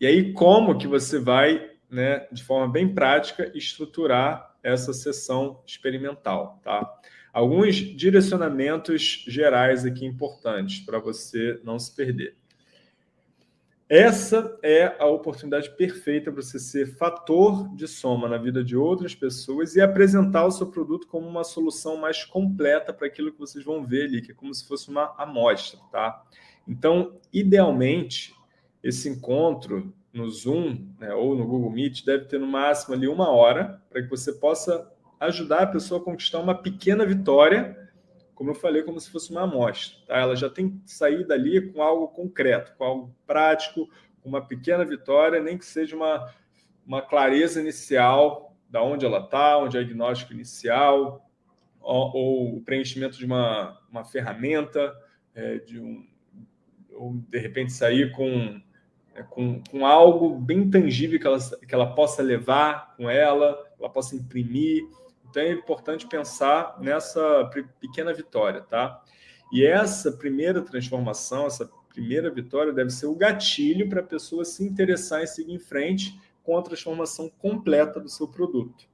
E aí, como que você vai, né, de forma bem prática, estruturar essa sessão experimental, tá? Alguns direcionamentos gerais aqui importantes para você não se perder. Essa é a oportunidade perfeita para você ser fator de soma na vida de outras pessoas e apresentar o seu produto como uma solução mais completa para aquilo que vocês vão ver ali, que é como se fosse uma amostra, tá? Então, idealmente, esse encontro no Zoom né, ou no Google Meet deve ter no máximo ali uma hora para que você possa ajudar a pessoa a conquistar uma pequena vitória como eu falei, como se fosse uma amostra. Tá? Ela já tem que sair dali com algo concreto, com algo prático, uma pequena vitória, nem que seja uma, uma clareza inicial da onde ela está, é o diagnóstico inicial, ou, ou, o preenchimento de uma, uma ferramenta, é, de um, ou de repente sair com, é, com, com algo bem tangível que ela, que ela possa levar com ela, ela possa imprimir, então é importante pensar nessa pequena vitória, tá? E essa primeira transformação, essa primeira vitória deve ser o gatilho para a pessoa se interessar em seguir em frente com a transformação completa do seu produto.